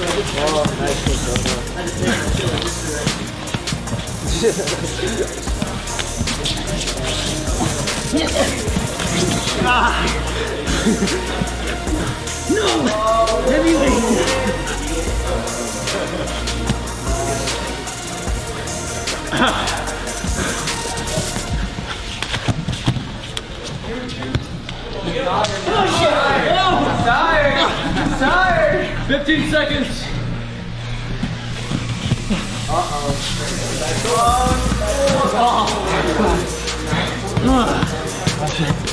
Oh, nice. ah. no! Oh, Heavyweight! ah. Oh, shit! Oh, I'm tired! I'm tired! 15 seconds. Uh-oh. Oh, oh. oh.